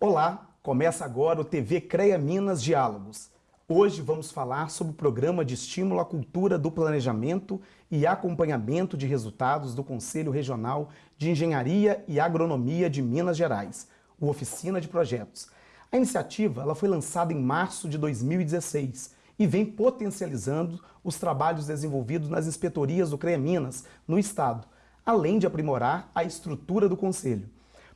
Olá, começa agora o TV CREA Minas Diálogos. Hoje vamos falar sobre o programa de estímulo à cultura do planejamento e acompanhamento de resultados do Conselho Regional de Engenharia e Agronomia de Minas Gerais, o Oficina de Projetos. A iniciativa ela foi lançada em março de 2016 e vem potencializando os trabalhos desenvolvidos nas inspetorias do CREA Minas no Estado, além de aprimorar a estrutura do Conselho.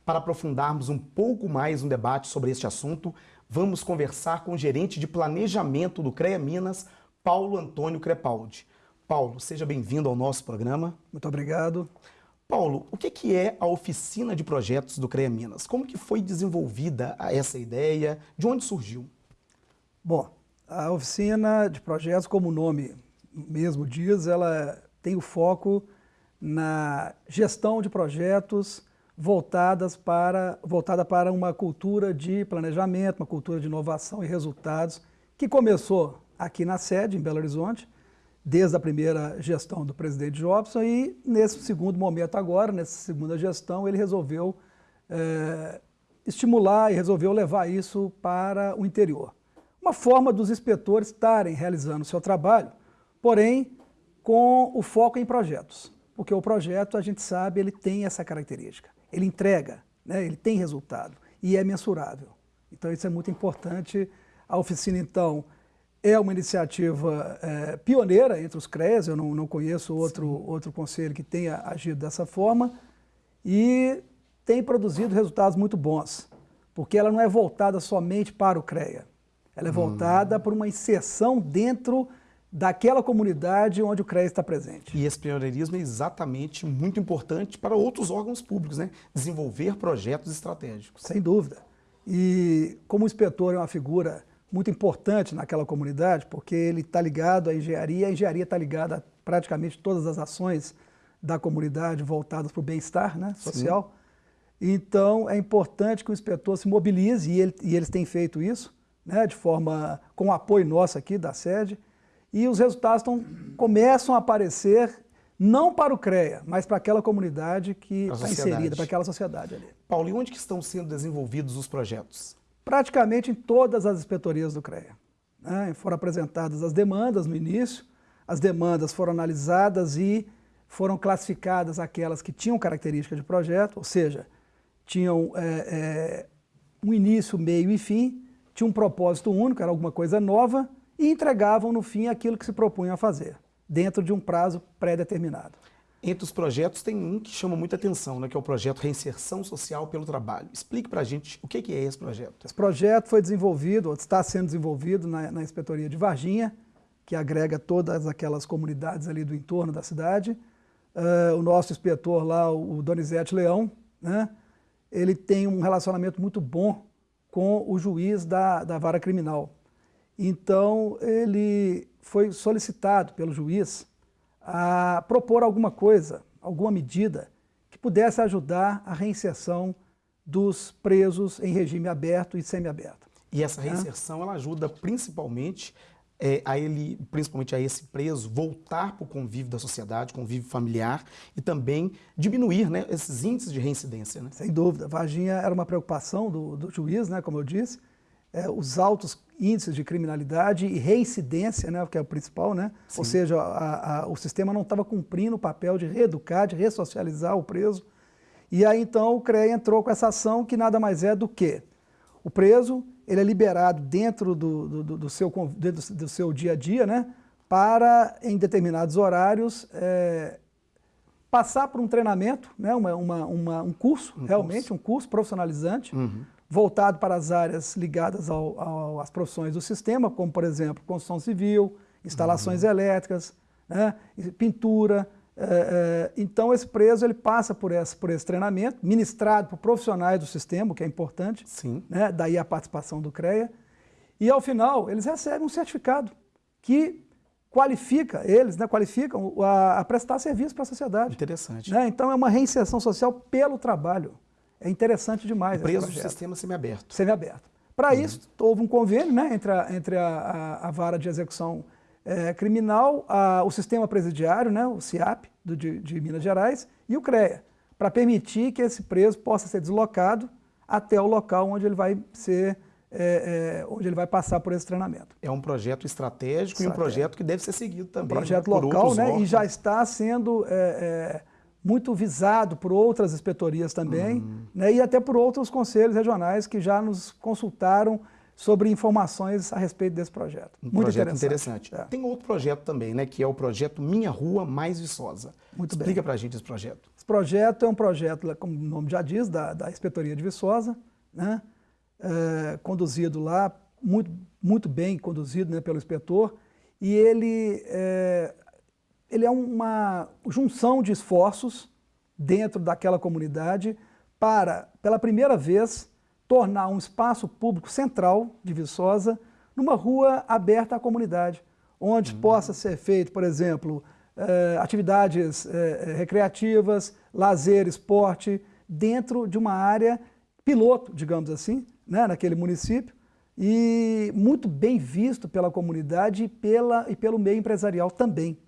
Para aprofundarmos um pouco mais no debate sobre este assunto, vamos conversar com o gerente de planejamento do CREA Minas, Paulo Antônio Crepaldi. Paulo, seja bem-vindo ao nosso programa. Muito obrigado. Paulo, o que é a oficina de projetos do CREA Minas? Como que foi desenvolvida essa ideia? De onde surgiu? Bom, a oficina de projetos, como o nome mesmo diz, ela tem o foco na gestão de projetos, voltadas para, voltada para uma cultura de planejamento, uma cultura de inovação e resultados, que começou aqui na sede, em Belo Horizonte, desde a primeira gestão do presidente Jobson e nesse segundo momento agora, nessa segunda gestão, ele resolveu é, estimular e resolveu levar isso para o interior. Uma forma dos inspetores estarem realizando o seu trabalho, porém com o foco em projetos, porque o projeto, a gente sabe, ele tem essa característica ele entrega, né? ele tem resultado e é mensurável. Então isso é muito importante. A oficina, então, é uma iniciativa é, pioneira entre os CREAs, eu não, não conheço outro, outro conselho que tenha agido dessa forma, e tem produzido resultados muito bons, porque ela não é voltada somente para o CREA, ela é hum. voltada hum. para uma inserção dentro daquela comunidade onde o CREA está presente. E esse pioneirismo é exatamente muito importante para outros órgãos públicos, né? Desenvolver projetos estratégicos. Sem dúvida. E como o inspetor é uma figura muito importante naquela comunidade, porque ele está ligado à engenharia, a engenharia está ligada a praticamente todas as ações da comunidade voltadas para o bem-estar né, social. Sim. Então é importante que o inspetor se mobilize, e, ele, e eles têm feito isso, né, de forma com o apoio nosso aqui da sede, e os resultados tão, começam a aparecer não para o CREA, mas para aquela comunidade que está inserida, para aquela sociedade ali. Paulo, e onde que estão sendo desenvolvidos os projetos? Praticamente em todas as inspetorias do CREA. Né? Foram apresentadas as demandas no início, as demandas foram analisadas e foram classificadas aquelas que tinham característica de projeto, ou seja, tinham é, é, um início, meio e fim, tinha um propósito único, era alguma coisa nova, e entregavam no fim aquilo que se propunham a fazer, dentro de um prazo pré-determinado. Entre os projetos tem um que chama muita atenção, né, que é o projeto Reinserção Social pelo Trabalho. Explique para a gente o que é esse projeto. Esse projeto foi desenvolvido, ou está sendo desenvolvido na, na Inspetoria de Varginha, que agrega todas aquelas comunidades ali do entorno da cidade. Uh, o nosso inspetor lá, o Donizete Leão, né, ele tem um relacionamento muito bom com o juiz da, da vara criminal. Então, ele foi solicitado pelo juiz a propor alguma coisa, alguma medida que pudesse ajudar a reinserção dos presos em regime aberto e semiaberto. E essa reinserção ela ajuda principalmente é, a ele, principalmente a esse preso, voltar para o convívio da sociedade, convívio familiar e também diminuir né, esses índices de reincidência. Né? Sem dúvida. Varginha era uma preocupação do, do juiz, né, como eu disse, é, os altos índices de criminalidade e reincidência, né, que é o principal, né? Sim. ou seja, a, a, o sistema não estava cumprindo o papel de reeducar, de ressocializar o preso. E aí então o CREA entrou com essa ação que nada mais é do que o preso ele é liberado dentro do, do, do seu, dentro do seu dia a dia, né, para em determinados horários é, passar por um treinamento, né, uma, uma, uma um curso, um realmente curso. um curso profissionalizante, uhum voltado para as áreas ligadas ao, ao, às profissões do sistema, como, por exemplo, construção civil, instalações uhum. elétricas, né, pintura. É, é, então, esse preso ele passa por esse, por esse treinamento, ministrado por profissionais do sistema, o que é importante, Sim. Né, daí a participação do CREA, e ao final eles recebem um certificado que qualifica eles, né, qualificam a, a prestar serviço para a sociedade. Interessante. Né? Então é uma reinserção social pelo trabalho. É interessante demais. Preso no sistema semiaberto. Semiaberto. Para uhum. isso, houve um convênio né, entre, a, entre a, a, a vara de execução é, criminal, a, o sistema presidiário, né, o CIAP, do, de, de Minas Gerais, e o CREA, para permitir que esse preso possa ser deslocado até o local onde ele vai ser é, é, onde ele vai passar por esse treinamento. É um projeto estratégico, estratégico. e um projeto que deve ser seguido também. Um projeto né, local, né? E já está sendo é, é, muito visado por outras inspetorias também, uhum. né? E até por outros conselhos regionais que já nos consultaram sobre informações a respeito desse projeto. Um muito projeto interessante. interessante. É. Tem outro projeto também, né? Que é o projeto Minha Rua Mais Viçosa. Muito Explica para a gente esse projeto. Esse projeto é um projeto, como o nome já diz, da, da Inspetoria de Viçosa, né? é, conduzido lá, muito, muito bem conduzido né, pelo inspetor, e ele é, ele é uma junção de esforços dentro daquela comunidade para, pela primeira vez, tornar um espaço público central de Viçosa numa rua aberta à comunidade, onde uhum. possa ser feito, por exemplo, eh, atividades eh, recreativas, lazer, esporte, dentro de uma área piloto, digamos assim, né, naquele município, e muito bem visto pela comunidade e, pela, e pelo meio empresarial também,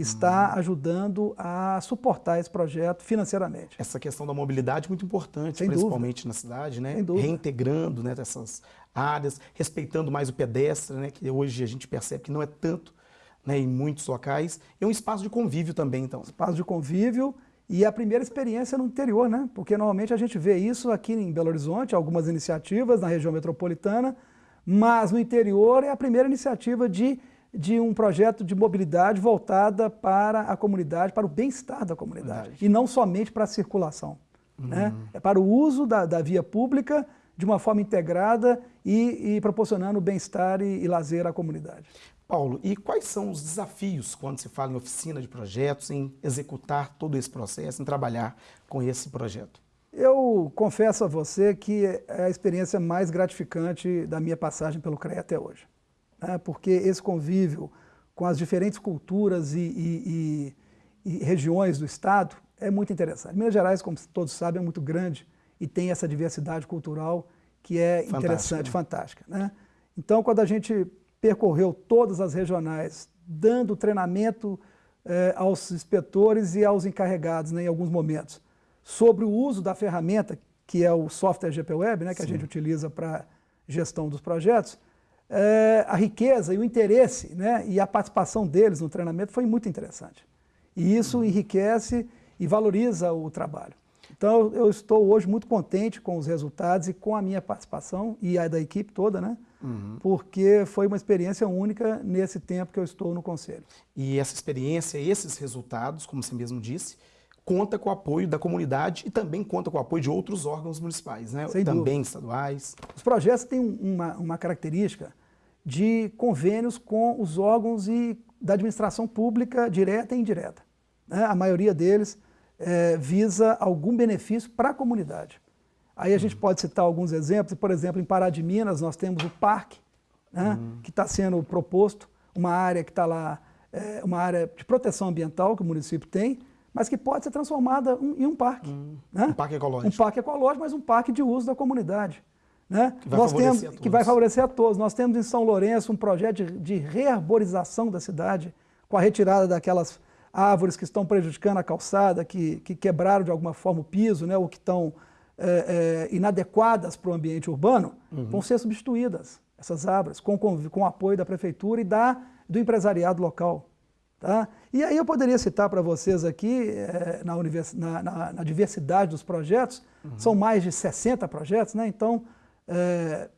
que está ajudando a suportar esse projeto financeiramente. Essa questão da mobilidade é muito importante, Sem principalmente dúvida. na cidade, né? reintegrando né, essas áreas, respeitando mais o pedestre, né, que hoje a gente percebe que não é tanto né, em muitos locais. É um espaço de convívio também, então. Espaço de convívio e a primeira experiência no interior, né? Porque normalmente a gente vê isso aqui em Belo Horizonte, algumas iniciativas na região metropolitana, mas no interior é a primeira iniciativa de, de um projeto de mobilidade voltada para a comunidade, para o bem-estar da comunidade, Verdade. e não somente para a circulação. Uhum. Né? É para o uso da, da via pública de uma forma integrada e, e proporcionando bem-estar e, e lazer à comunidade. Paulo, e quais são os desafios quando se fala em oficina de projetos, em executar todo esse processo, em trabalhar com esse projeto? Eu confesso a você que é a experiência mais gratificante da minha passagem pelo CREA até hoje. Né? Porque esse convívio com as diferentes culturas e, e, e, e regiões do Estado é muito interessante. Minas Gerais, como todos sabem, é muito grande e tem essa diversidade cultural que é fantástica, interessante, né? fantástica. Né? Então, quando a gente percorreu todas as regionais, dando treinamento eh, aos inspetores e aos encarregados, né, em alguns momentos, sobre o uso da ferramenta, que é o software GPWeb, né, que Sim. a gente utiliza para gestão dos projetos, eh, a riqueza e o interesse né, e a participação deles no treinamento foi muito interessante. E isso uhum. enriquece e valoriza o trabalho. Então, eu estou hoje muito contente com os resultados e com a minha participação e a da equipe toda, né? Uhum. Porque foi uma experiência única nesse tempo que eu estou no Conselho. E essa experiência, esses resultados, como você mesmo disse, conta com o apoio da comunidade e também conta com o apoio de outros órgãos municipais, né? Sem também dúvida. estaduais. Os projetos têm uma, uma característica de convênios com os órgãos e da administração pública direta e indireta. Né? A maioria deles é, visa algum benefício para a comunidade. Aí a gente uhum. pode citar alguns exemplos, por exemplo, em Pará de Minas nós temos o parque, né, uhum. que está sendo proposto, uma área que está lá, é, uma área de proteção ambiental que o município tem, mas que pode ser transformada em um parque. Uhum. Né? Um parque ecológico. Um parque ecológico, mas um parque de uso da comunidade. Né? Que, vai Nós temos, que vai favorecer a todos. Nós temos em São Lourenço um projeto de, de rearborização da cidade, com a retirada daquelas árvores que estão prejudicando a calçada, que, que quebraram de alguma forma o piso, né, ou que estão é, é, inadequadas para o ambiente urbano, uhum. vão ser substituídas, essas árvores, com, com, com o apoio da prefeitura e da, do empresariado local. Tá? E aí eu poderia citar para vocês aqui, é, na, na, na, na, diversidade dos projetos, uhum. são mais de 60 projetos, né? então é,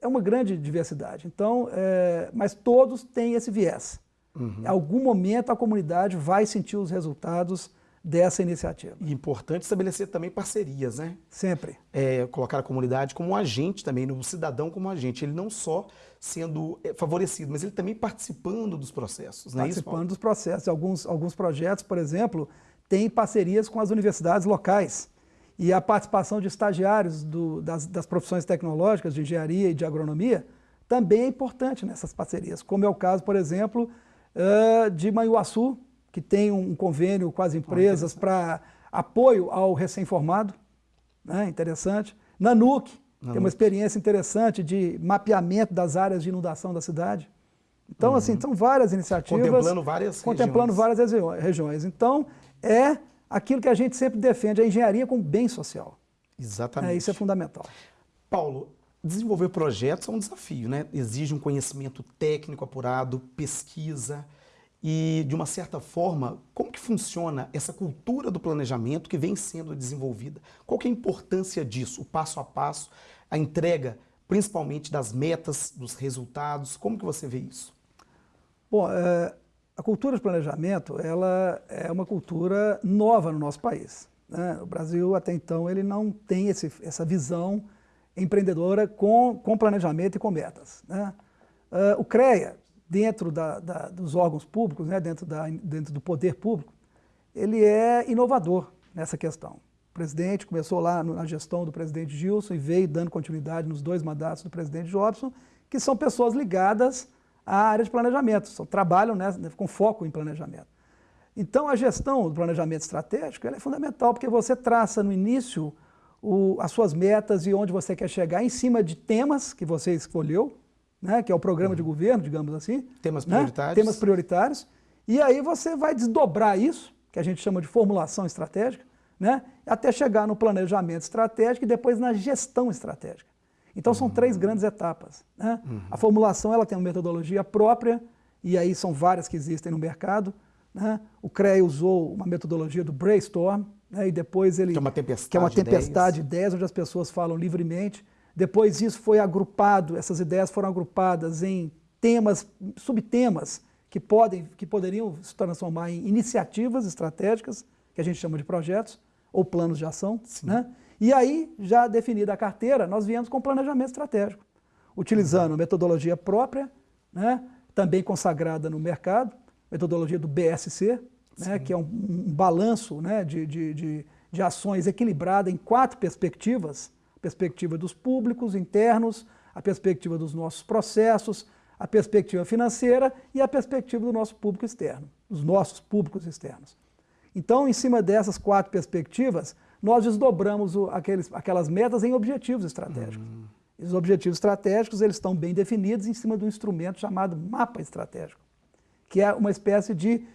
é uma grande diversidade. Então, é, mas todos têm esse viés. Uhum. Em algum momento a comunidade vai sentir os resultados dessa iniciativa. E importante estabelecer também parcerias, né? Sempre. É, colocar a comunidade como um agente também, o cidadão como um agente. Ele não só sendo é, favorecido, mas ele também participando dos processos. Não é participando isso, dos processos. Alguns, alguns projetos, por exemplo, têm parcerias com as universidades locais. E a participação de estagiários do, das, das profissões tecnológicas, de engenharia e de agronomia, também é importante nessas parcerias. Como é o caso, por exemplo, uh, de Manhuaçu, que tem um convênio com as empresas oh, para apoio ao recém-formado, né? interessante. Nanuc, Nanuc, tem uma experiência interessante de mapeamento das áreas de inundação da cidade. Então, assim, uhum. assim, são várias iniciativas. Contemplando várias Contemplando regiões. várias regiões. Então, é aquilo que a gente sempre defende, a engenharia com bem social. Exatamente. É, isso é fundamental. Paulo, desenvolver projetos é um desafio, né? Exige um conhecimento técnico apurado, pesquisa e, de uma certa forma, como que funciona essa cultura do planejamento que vem sendo desenvolvida? Qual que é a importância disso, o passo a passo, a entrega, principalmente das metas, dos resultados? Como que você vê isso? Bom, é, a cultura de planejamento ela é uma cultura nova no nosso país. Né? O Brasil, até então, ele não tem esse, essa visão empreendedora com, com planejamento e com metas. Né? Uh, o CREA, dentro da, da, dos órgãos públicos, né, dentro, da, dentro do poder público, ele é inovador nessa questão. O presidente começou lá na gestão do presidente Gilson e veio dando continuidade nos dois mandatos do presidente Jobson, que são pessoas ligadas à área de planejamento, só trabalham né, com foco em planejamento. Então, a gestão do planejamento estratégico é fundamental, porque você traça no início o, as suas metas e onde você quer chegar em cima de temas que você escolheu, né, que é o programa uhum. de governo, digamos assim. Temas né, prioritários. Temas prioritários. E aí você vai desdobrar isso, que a gente chama de formulação estratégica, né, até chegar no planejamento estratégico e depois na gestão estratégica. Então são três grandes etapas. Né? Uhum. A formulação ela tem uma metodologia própria, e aí são várias que existem no mercado. Né? O CREA usou uma metodologia do brainstorm, né? e depois ele... Que é uma tempestade, que é uma tempestade de ideias. ideias, onde as pessoas falam livremente. Depois isso foi agrupado, essas ideias foram agrupadas em temas, subtemas, que, podem, que poderiam se transformar em iniciativas estratégicas, que a gente chama de projetos, ou planos de ação. Né? E aí, já definida a carteira, nós viemos com planejamento estratégico, utilizando a metodologia própria, né? também consagrada no mercado, metodologia do BSC, né? que é um, um balanço né? de, de, de, de ações equilibrada em quatro perspectivas, perspectiva dos públicos internos, a perspectiva dos nossos processos, a perspectiva financeira e a perspectiva do nosso público externo, dos nossos públicos externos. Então, em cima dessas quatro perspectivas, nós desdobramos o, aqueles, aquelas metas em objetivos estratégicos. Uhum. Os objetivos estratégicos eles estão bem definidos em cima de um instrumento chamado mapa estratégico, que é uma espécie de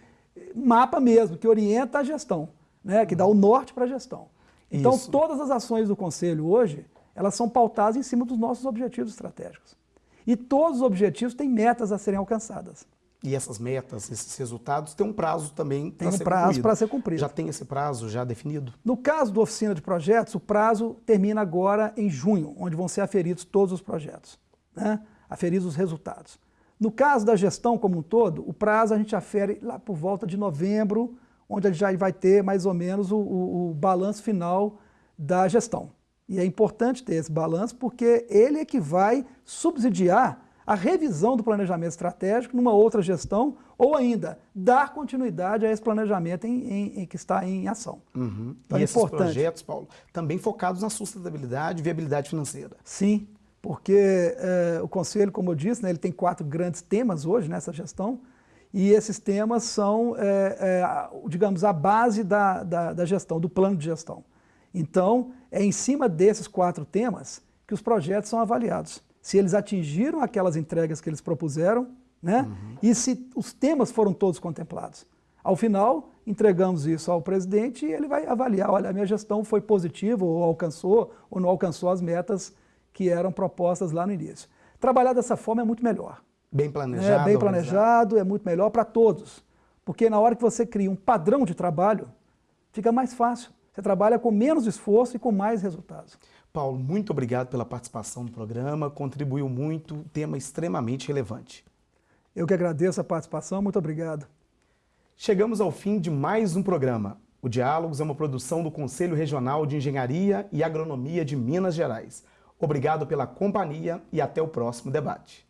mapa mesmo, que orienta a gestão, né, que dá o norte para a gestão. Então, Isso. todas as ações do Conselho hoje, elas são pautadas em cima dos nossos objetivos estratégicos. E todos os objetivos têm metas a serem alcançadas. E essas metas, esses resultados, têm um prazo também Tem um prazo para ser cumprido. Já tem esse prazo já definido? No caso da oficina de projetos, o prazo termina agora em junho, onde vão ser aferidos todos os projetos, né? aferidos os resultados. No caso da gestão como um todo, o prazo a gente afere lá por volta de novembro, onde a gente já vai ter mais ou menos o, o, o balanço final da gestão. E é importante ter esse balanço porque ele é que vai subsidiar a revisão do planejamento estratégico numa outra gestão ou ainda dar continuidade a esse planejamento em, em, em que está em ação. Uhum. Então, e é esses importante. projetos, Paulo, também focados na sustentabilidade e viabilidade financeira. Sim, porque é, o Conselho, como eu disse, né, ele tem quatro grandes temas hoje nessa gestão, e esses temas são, é, é, digamos, a base da, da, da, gestão, do plano de gestão. Então, é em cima desses quatro temas que os projetos são avaliados. Se eles atingiram aquelas entregas que eles propuseram, né? Uhum. e se os temas foram todos contemplados. Ao final, entregamos isso ao presidente e ele vai avaliar, olha, a minha gestão foi positiva, ou alcançou, ou não alcançou as metas que eram propostas lá no início. Trabalhar dessa forma é muito melhor. Bem planejado. É, bem planejado, é muito melhor para todos. Porque na hora que você cria um padrão de trabalho, fica mais fácil. Você trabalha com menos esforço e com mais resultados. Paulo, muito obrigado pela participação no programa, contribuiu muito, tema extremamente relevante. Eu que agradeço a participação, muito obrigado. Chegamos ao fim de mais um programa. O Diálogos é uma produção do Conselho Regional de Engenharia e Agronomia de Minas Gerais. Obrigado pela companhia e até o próximo debate.